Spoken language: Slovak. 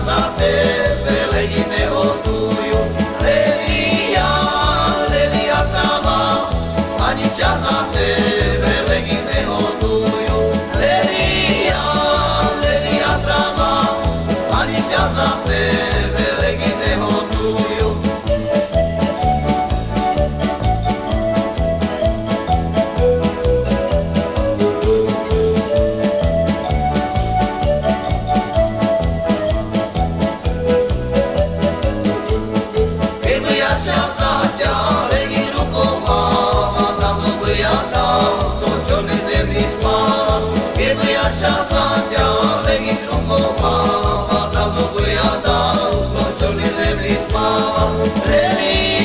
za tebe leni nehodujú. Lelia, lelia tava, ani ťa za tebe leni nehodujú. Lelia, lelia trava, ani ťa za tebe Lily.